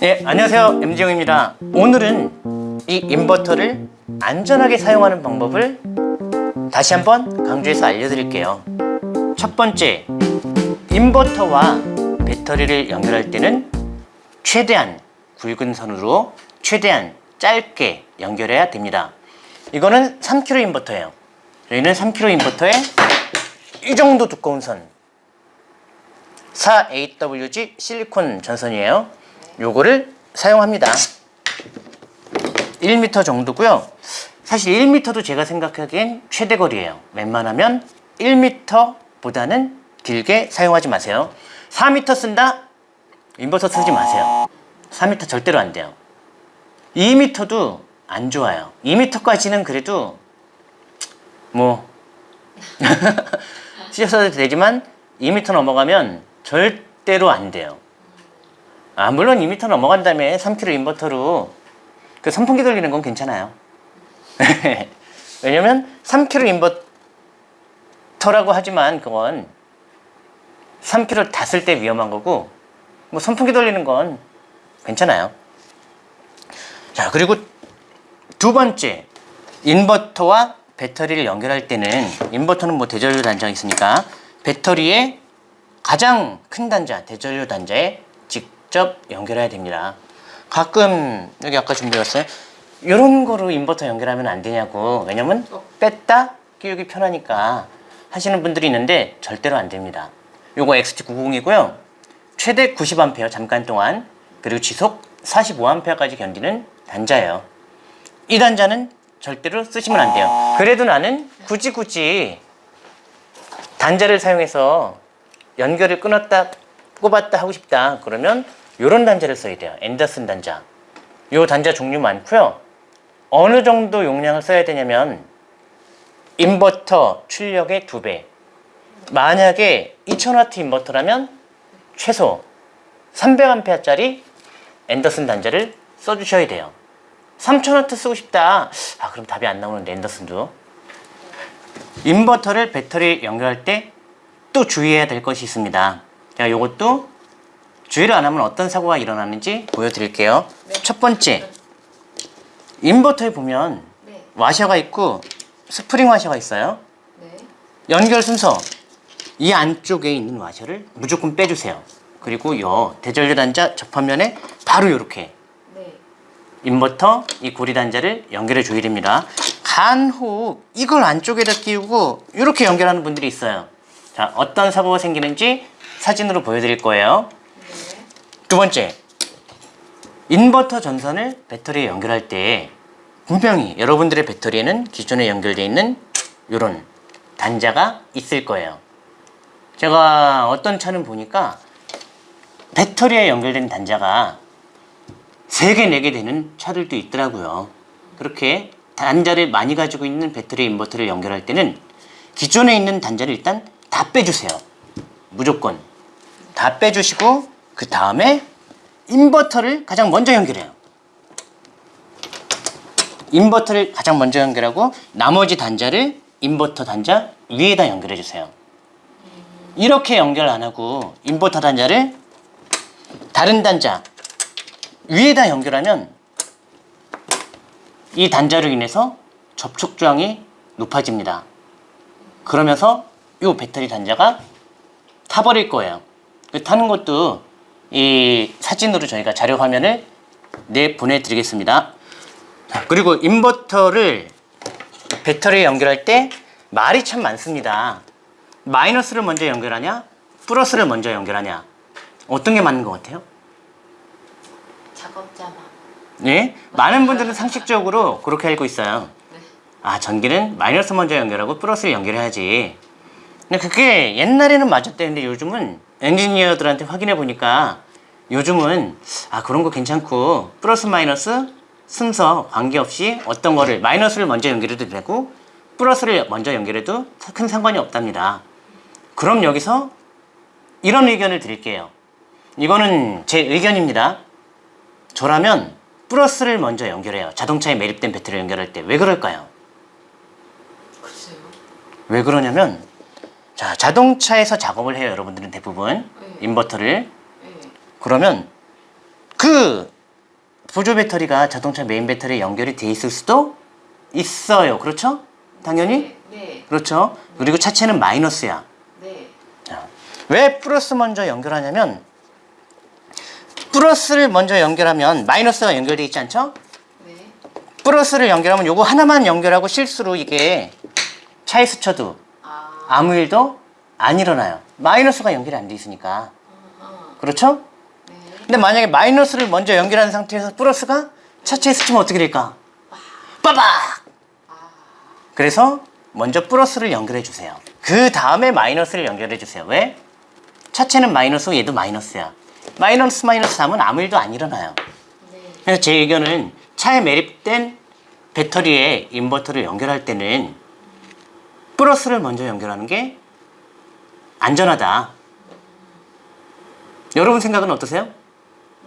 네, 안녕하세요. MG용입니다. 오늘은 이 인버터를 안전하게 사용하는 방법을 다시 한번 강조해서 알려드릴게요. 첫 번째, 인버터와 배터리를 연결할 때는 최대한 굵은 선으로 최대한 짧게 연결해야 됩니다. 이거는 3kg 인버터예요. 저희는 3kg 인버터에 이 정도 두꺼운 선 4AWG 실리콘 전선이에요. 요거를 사용합니다. 1m 정도고요. 사실 1m도 제가 생각하기엔 최대 거리예요. 웬만하면 1m보다는 길게 사용하지 마세요. 4m 쓴다? 인버터 쓰지 마세요. 4m 절대로 안 돼요. 2m도 안 좋아요. 2m까지는 그래도 뭐 쓰셔도 되지만 2m 넘어가면 절대로 안 돼요. 아 물론 2m 넘어간 다음에 3kg 인버터로 그 선풍기 돌리는 건 괜찮아요. 왜냐면 3kg 인버터라고 하지만 그건 3kg 다 쓸 때 위험한 거고 뭐 선풍기 돌리는 건 괜찮아요. 자 그리고 두 번째 인버터와 배터리를 연결할 때는 인버터는 뭐 대전류 단자가 있으니까 배터리에 가장 큰 단자 대전류 단자에 직접 연결해야 됩니다. 가끔 여기 아까 준비했어요. 이런 거로 인버터 연결하면 안 되냐고 왜냐면 뺐다 끼우기 편하니까 하시는 분들이 있는데 절대로 안 됩니다. 요거 XT90이고요. 최대 90A 잠깐 동안 그리고 지속 45A까지 견디는 단자예요. 이 단자는 절대로 쓰시면 안 돼요. 그래도 나는 굳이 굳이 단자를 사용해서 연결을 끊었다 꼽았다 하고 싶다 그러면 이런 단자를 써야 돼요. 앤더슨 단자. 요 단자 종류 많고요. 어느 정도 용량을 써야 되냐면 인버터 출력의 두 배. 만약에 2000W 인버터라면 최소 300A짜리 앤더슨 단자를 써주셔야 돼요. 3000W 쓰고 싶다. 아 그럼 답이 안 나오는데 앤더슨도. 인버터를 배터리 연결할 때 또 주의해야 될 것이 있습니다. 자, 요것도 주의를 안 하면 어떤 사고가 일어나는지 보여드릴게요. 네. 첫 번째, 인버터에 보면 네. 와셔가 있고 스프링 와셔가 있어요. 네. 연결 순서 이 안쪽에 있는 와셔를 무조건 빼주세요. 그리고 요 대전류 단자 접합면에 바로 이렇게 네. 인버터 이 고리 단자를 연결해 줘야 됩니다. 간혹 이걸 안쪽에다 끼우고 이렇게 연결하는 분들이 있어요. 자, 어떤 사고가 생기는지 사진으로 보여드릴 거예요. 네. 두 번째, 인버터 전선을 배터리에 연결할 때 분명히 여러분들의 배터리에는 기존에 연결되어 있는 이런 단자가 있을 거예요. 제가 어떤 차는 보니까 배터리에 연결된 단자가 3개, 4개 되는 차들도 있더라고요. 그렇게 단자를 많이 가지고 있는 배터리 인버터를 연결할 때는 기존에 있는 단자를 일단 다 빼주세요. 무조건. 다 빼주시고 그 다음에 인버터를 가장 먼저 연결해요. 인버터를 가장 먼저 연결하고 나머지 단자를 인버터 단자 위에다 연결해 주세요. 이렇게 연결 안 하고 인버터 단자를 다른 단자 위에다 연결하면 이 단자로 인해서 접촉 저항이 높아집니다. 그러면서 이 배터리 단자가 타버릴 거예요. 그 타는 것도 이 사진으로 저희가 자료 화면을 내 보내 드리겠습니다. 자, 그리고 인버터를 배터리에 연결할 때 말이 참 많습니다. 마이너스를 먼저 연결하냐, 플러스를 먼저 연결하냐. 어떤 게 맞는 것 같아요? 작업자만. 네, 많은 분들은 상식적으로 그렇게 알고 있어요. 네. 아, 전기는 마이너스 먼저 연결하고 플러스를 연결해야지. 근데 그게 옛날에는 맞았대는데 요즘은 엔지니어들한테 확인해 보니까 요즘은 아 그런 거 괜찮고 플러스 마이너스 순서 관계없이 어떤 거를 마이너스를 먼저 연결해도 되고 플러스를 먼저 연결해도 큰 상관이 없답니다. 그럼 여기서 이런 의견을 드릴게요. 이거는 제 의견입니다. 저라면 플러스를 먼저 연결해요. 자동차에 매립된 배터리 연결할 때 왜 그럴까요? 글쎄요. 왜 그러냐면 자 자동차에서 작업을 해요 여러분들은 대부분 네. 인버터를 네. 그러면 그 보조 배터리가 자동차 메인 배터리에 연결이 돼 있을 수도 있어요. 그렇죠? 당연히? 네. 네. 그렇죠. 그리고 차체는 마이너스야. 네. 자, 왜 플러스 먼저 연결하냐면 플러스를 먼저 연결하면 마이너스가 연결돼 있지 않죠? 네. 플러스를 연결하면 요거 하나만 연결하고 실수로 이게 차에 스쳐도 아. 아무 일도 안 일어나요. 마이너스가 연결이 안 돼 있으니까. 그렇죠? 네. 근데 만약에 마이너스를 먼저 연결한 상태에서 플러스가 차체에 스치면 어떻게 될까? 빠박! 아. 그래서 먼저 플러스를 연결해 주세요. 그 다음에 마이너스를 연결해 주세요. 왜? 차체는 마이너스, 얘도 마이너스야. 마이너스 마이너스 하면 아무 일도 안 일어나요. 네. 그래서 제 의견은 차에 매립된 배터리에 인버터를 연결할 때는 플러스를 먼저 연결하는 게 안전하다. 여러분 생각은 어떠세요?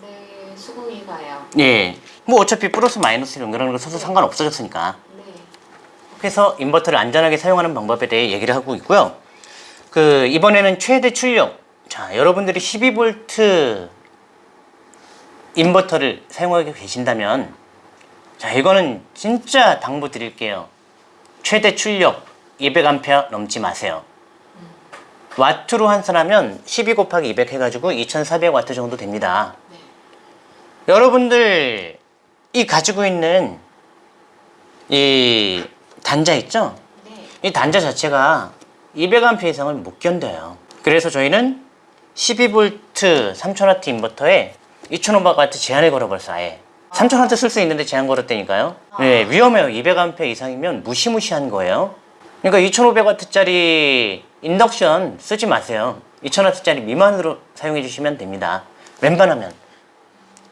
네. 수긍이 가요. 예. 뭐 어차피 플러스 마이너스를 연결하는 거 서로 상관없어졌으니까. 네. 그래서 인버터를 안전하게 사용하는 방법에 대해 얘기를 하고 있고요. 그 이번에는 최대 출력. 자, 여러분들이 12V 인버터를 사용하고 계신다면 자, 이거는 진짜 당부 드릴게요. 최대 출력 200A 넘지 마세요. 와트로 환산하면 12 곱하기 200 해가지고 2400와트 정도 됩니다. 네. 여러분들 이 가지고 있는 이 단자 있죠? 네. 이 단자 자체가 200A 이상을 못 견뎌요. 그래서 저희는 12V 3000W 인버터에 2500W 제한을 걸어버렸어 아예. 3000W 쓸 수 있는데 제한 걸었다니까요. 네, 위험해요. 200A 이상이면 무시무시한 거예요. 그러니까 2500W짜리 인덕션 쓰지 마세요. 2000W짜리 미만으로 사용해 주시면 됩니다. 웬만하면.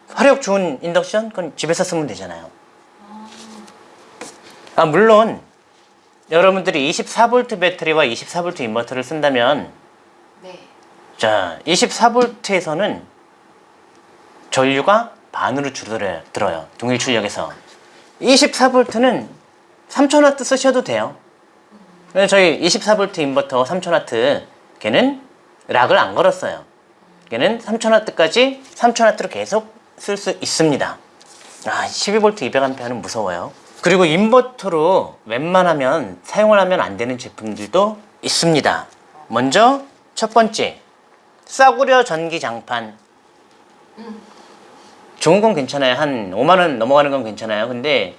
화력 좋은 인덕션? 그건 집에서 쓰면 되잖아요. 아, 물론 여러분들이 24V 배터리와 24V 인버터를 쓴다면 네. 자 24V에서는 전류가 반으로 줄어들어요. 들어요. 동일 출력에서 24V는 3000W 쓰셔도 돼요. 저희 24V 인버터 3000W 걔는 락을 안 걸었어요. 걔는 3000W까지 3000W로 계속 쓸 수 있습니다. 아, 12V 200A는 무서워요. 그리고 인버터로 웬만하면 사용을 하면 안 되는 제품들도 있습니다. 먼저 첫 번째 싸구려 전기 장판 좋은 건 괜찮아요. 한 5만 원 넘어가는 건 괜찮아요. 근데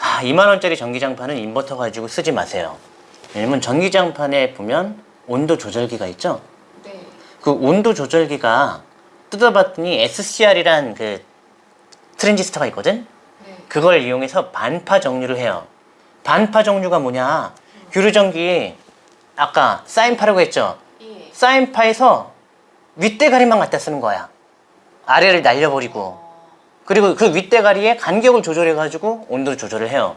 아, 2만 원짜리 전기 장판은 인버터 가지고 쓰지 마세요. 왜냐면 전기장판에 보면 온도 조절기가 있죠. 네. 그 온도 조절기가 뜯어봤더니 SCR이란 그 트랜지스터가 있거든. 네. 그걸 이용해서 반파 정류를 해요. 반파 정류가 뭐냐? 규르전기 아까 사인파라고 했죠. 예. 사인파에서 윗대가리만 갖다 쓰는 거야. 아래를 날려버리고 어. 그리고 그 윗대가리에 간격을 조절해가지고 온도 조절을 해요.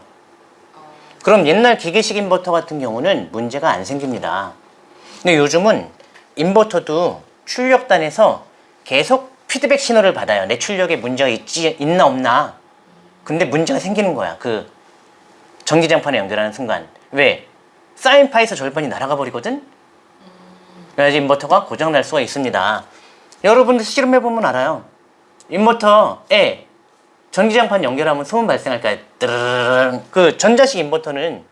어. 그럼 옛날 기계식 인버터 같은 경우는 문제가 안 생깁니다. 근데 요즘은 인버터도 출력단에서 계속 피드백 신호를 받아요. 내 출력에 문제가 있지, 있나 없나. 근데 문제가 생기는 거야. 그 전기장판에 연결하는 순간. 왜? 사인 파에서 절반이 날아가 버리거든? 그래야지 인버터가 고장 날 수가 있습니다. 여러분들 실험해보면 알아요. 인버터에 전기장판 연결하면 소음 발생할까요? 뜨르르르. 그 전자식 인버터는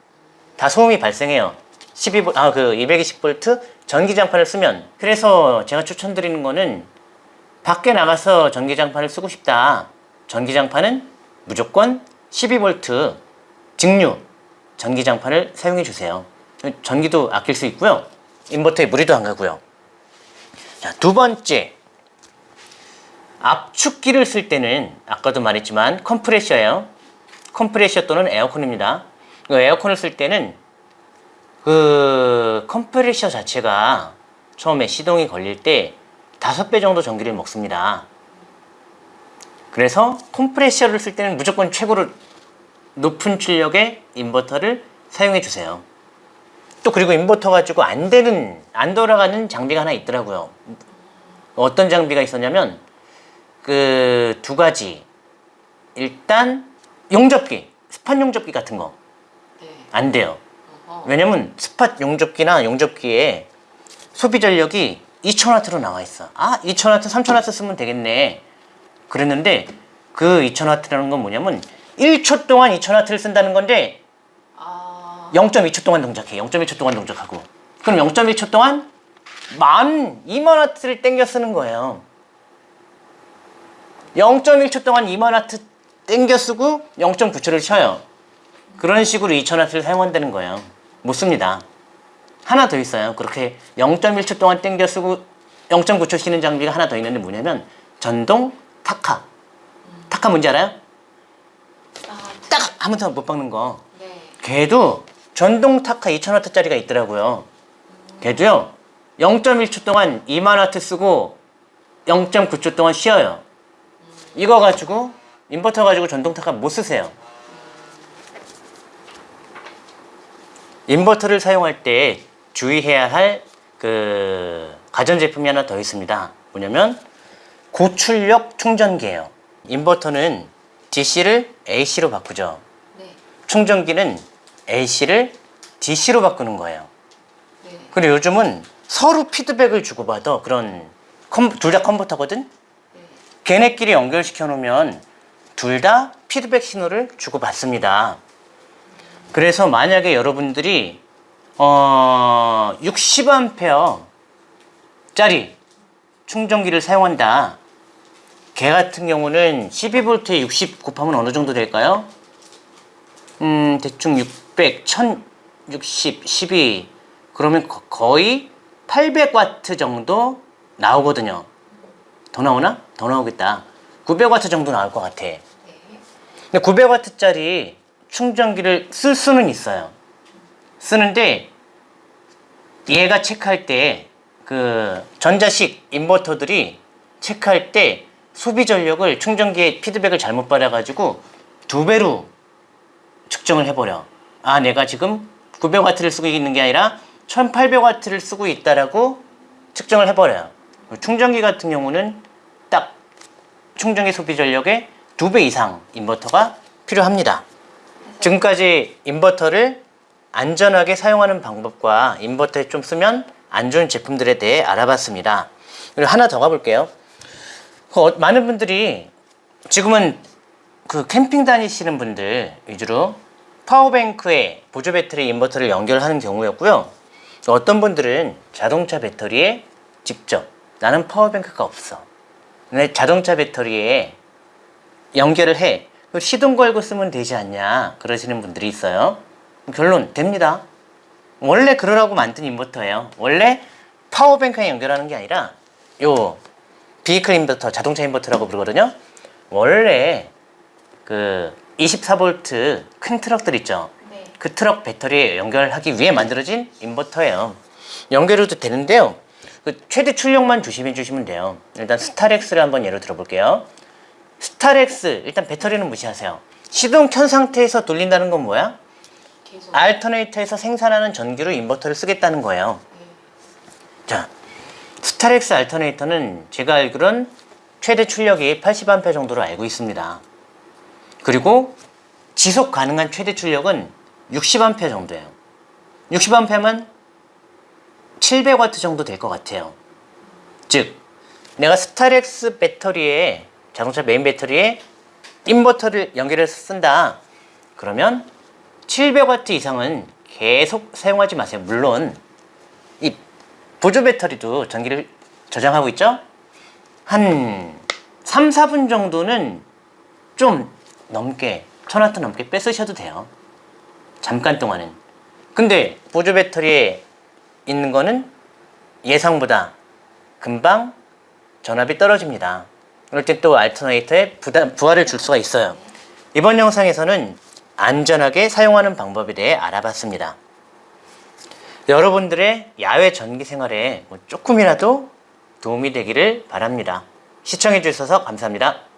다 소음이 발생해요. 12V, 아, 그 220V 전기장판을 쓰면. 그래서 제가 추천드리는 거는 밖에 나가서 전기장판을 쓰고 싶다. 전기장판은 무조건 12V 직류 전기장판을 사용해 주세요. 전기도 아낄 수 있고요. 인버터에 무리도 안 가고요. 자, 두 번째. 압축기를 쓸 때는 아까도 말했지만 컴프레셔예요. 컴프레셔 또는 에어컨입니다. 그 에어컨을 쓸 때는 그 컴프레셔 자체가 처음에 시동이 걸릴 때 다섯 배 정도 전기를 먹습니다. 그래서 컴프레셔를 쓸 때는 무조건 최고로 높은 출력의 인버터를 사용해 주세요. 또 그리고 인버터 가지고 안 되는 안 돌아가는 장비가 하나 있더라고요. 어떤 장비가 있었냐면 그 두 가지 일단 용접기 스팟 용접기 같은 거안 네. 돼요. 왜냐면 스팟 용접기나 용접기에 소비 전력이 2000W로 나와 있어. 아, 2000W, 3000W 쓰면 되겠네. 그랬는데 그 2000W라는 건 뭐냐면 1초 동안 2000W를 쓴다는 건데 아, 0.2초 동안 동작해. 0.1초 동안 동작하고. 그럼 0.1초 동안 만 2만 와트를 땡겨 쓰는 거예요. 0.1초 동안 2만 와트 땡겨 쓰고 0.9초를 쉬어요. 그런 식으로 2000와트를 사용한다는 거예요. 못 씁니다. 하나 더 있어요. 그렇게 0.1초 동안 땡겨 쓰고 0.9초 쉬는 장비가 하나 더 있는데 뭐냐면 전동 타카. 타카 뭔지 알아요? 아, 딱 아무데나 못 박는 거. 네. 걔도 전동 타카 2000W짜리가 있더라고요. 걔도요. 0.1초 동안 2만W 쓰고 0.9초 동안 쉬어요. 이거 가지고 인버터 가지고 전동 타카 못 쓰세요. 인버터를 사용할 때 주의해야 할 그 가전제품이 하나 더 있습니다. 뭐냐면 고출력 충전기예요. 인버터는 DC를 AC로 바꾸죠. 네. 충전기는 AC를 DC로 바꾸는 거예요. 네. 그리고 요즘은 서로 피드백을 주고받아 그런 둘 다 컴퓨터거든. 네. 걔네끼리 연결시켜 놓으면 둘 다 피드백 신호를 주고받습니다. 그래서 만약에 여러분들이 어 60A 짜리 충전기를 사용한다. 걔 같은 경우는 12V에 60 곱하면 어느 정도 될까요? 음, 대충 600, 1060, 12 그러면 거- 거의 800와트 정도 나오거든요. 더 나오나? 더 나오겠다. 900와트 정도 나올 것 같아. 네. 근데 900와트짜리 충전기를 쓸 수는 있어요. 쓰는데 얘가 체크할 때 그 전자식 인버터들이 체크할 때 소비 전력을 충전기의 피드백을 잘못 받아가지고 두 배로 측정을 해버려. 아, 내가 지금 900와트를 쓰고 있는 게 아니라 1800와트를 쓰고 있다라고 측정을 해버려요. 충전기 같은 경우는 딱 충전기 소비 전력의 두 배 이상 인버터가 필요합니다. 지금까지 인버터를 안전하게 사용하는 방법과 인버터에 좀 쓰면 안 좋은 제품들에 대해 알아봤습니다. 그리고 하나 더 가볼게요. 그 어- 많은 분들이 지금은 그 캠핑 다니시는 분들 위주로 파워뱅크에 보조 배터리 인버터를 연결하는 경우였고요. 어떤 분들은 자동차 배터리에 직접 나는 파워뱅크가 없어. 근데 자동차 배터리에 연결을 해. 그 시동 걸고 쓰면 되지 않냐 그러시는 분들이 있어요. 결론 됩니다. 원래 그러라고 만든 인버터예요. 원래 파워뱅크에 연결하는 게 아니라 요 vehicle 인버터, 자동차 인버터라고 부르거든요. 원래 그 24V 큰 트럭들 있죠. 네. 그 트럭 배터리에 연결하기 위해 만들어진 인버터예요. 연결해도 되는데요. 그 최대 출력만 조심해 주시면 돼요. 일단 스타렉스를 한번 예로 들어볼게요. 스타렉스 일단 배터리는 무시하세요. 시동 켠 상태에서 돌린다는 건 뭐야? 계속. alternator에서 생산하는 전기로 인버터를 쓰겠다는 거예요. 네. 자, 스타렉스 alternator는 제가 알기로는 최대 출력이 80A 정도로 알고 있습니다. 그리고 지속 가능한 최대 출력은 60A 정도예요. 60A면 700W 정도 될 것 같아요. 즉, 내가 스타렉스 배터리에 자동차 메인 배터리에 인버터를 연결해서 쓴다. 그러면 700W 이상은 계속 사용하지 마세요. 물론 이 보조 배터리도 전기를 저장하고 있죠? 한 3, 4분 정도는 좀 넘게, 1000W 넘게 빼 쓰셔도 돼요. 잠깐 동안은. 근데 보조 배터리에 있는 거는 예상보다 금방 전압이 떨어집니다. 그럴 때 또 알터네이터에 부담, 부하를 줄 수가 있어요. 이번 영상에서는 안전하게 사용하는 방법에 대해 알아봤습니다. 여러분들의 야외 전기 생활에 뭐 조금이라도 도움이 되기를 바랍니다. 시청해 주셔서 감사합니다.